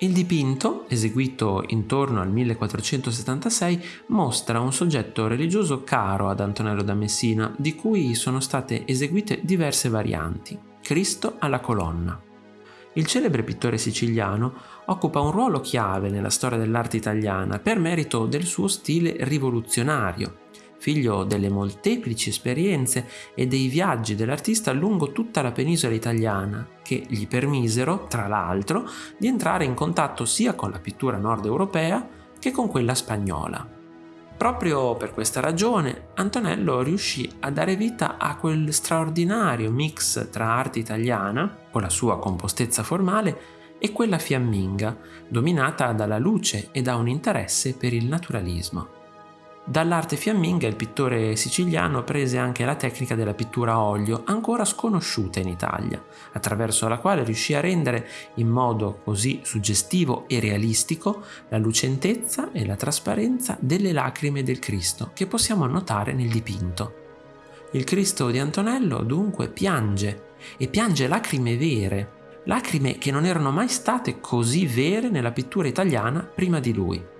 Il dipinto, eseguito intorno al 1476, mostra un soggetto religioso caro ad Antonello da Messina, di cui sono state eseguite diverse varianti. Cristo alla colonna. Il celebre pittore siciliano occupa un ruolo chiave nella storia dell'arte italiana per merito del suo stile rivoluzionario, figlio delle molteplici esperienze e dei viaggi dell'artista lungo tutta la penisola italiana, che gli permisero, tra l'altro, di entrare in contatto sia con la pittura nord europea che con quella spagnola. Proprio per questa ragione Antonello riuscì a dare vita a quel straordinario mix tra arte italiana, con la sua compostezza formale, e quella fiamminga, dominata dalla luce e da un interesse per il naturalismo. Dall'arte fiamminga il pittore siciliano prese anche la tecnica della pittura a olio, ancora sconosciuta in Italia, attraverso la quale riuscì a rendere in modo così suggestivo e realistico la lucentezza e la trasparenza delle lacrime del Cristo che possiamo notare nel dipinto. Il Cristo di Antonello dunque piange e piange lacrime vere, lacrime che non erano mai state così vere nella pittura italiana prima di lui.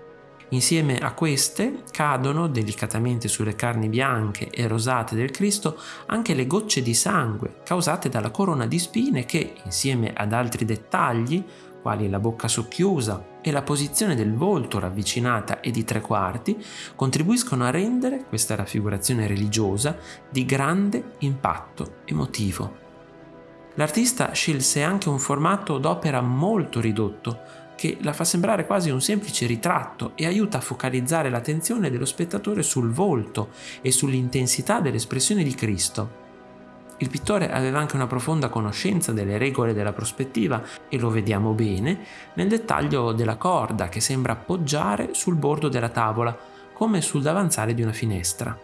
Insieme a queste cadono delicatamente sulle carni bianche e rosate del Cristo anche le gocce di sangue causate dalla corona di spine che, insieme ad altri dettagli, quali la bocca socchiusa e la posizione del volto ravvicinata e di tre quarti, contribuiscono a rendere questa raffigurazione religiosa di grande impatto emotivo. L'artista scelse anche un formato d'opera molto ridotto, che la fa sembrare quasi un semplice ritratto e aiuta a focalizzare l'attenzione dello spettatore sul volto e sull'intensità dell'espressione di Cristo. Il pittore aveva anche una profonda conoscenza delle regole della prospettiva e lo vediamo bene nel dettaglio della corda che sembra appoggiare sul bordo della tavola, come sul davanzale di una finestra.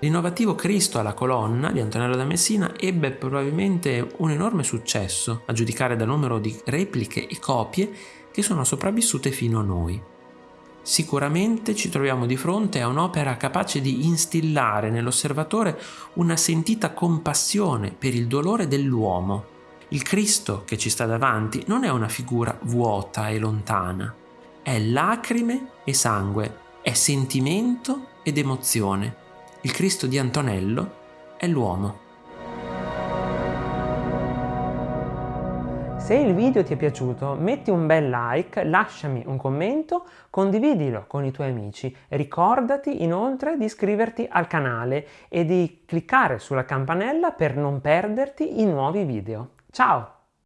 L'innovativo Cristo alla colonna di Antonello da Messina ebbe probabilmente un enorme successo, a giudicare dal numero di repliche e copie che sono sopravvissute fino a noi. Sicuramente ci troviamo di fronte a un'opera capace di instillare nell'osservatore una sentita compassione per il dolore dell'uomo. Il Cristo che ci sta davanti non è una figura vuota e lontana, è lacrime e sangue, è sentimento ed emozione. Il Cristo di Antonello è l'uomo. Se il video ti è piaciuto metti un bel like, lasciami un commento, condividilo con i tuoi amici. Ricordati inoltre di iscriverti al canale e di cliccare sulla campanella per non perderti i nuovi video. Ciao!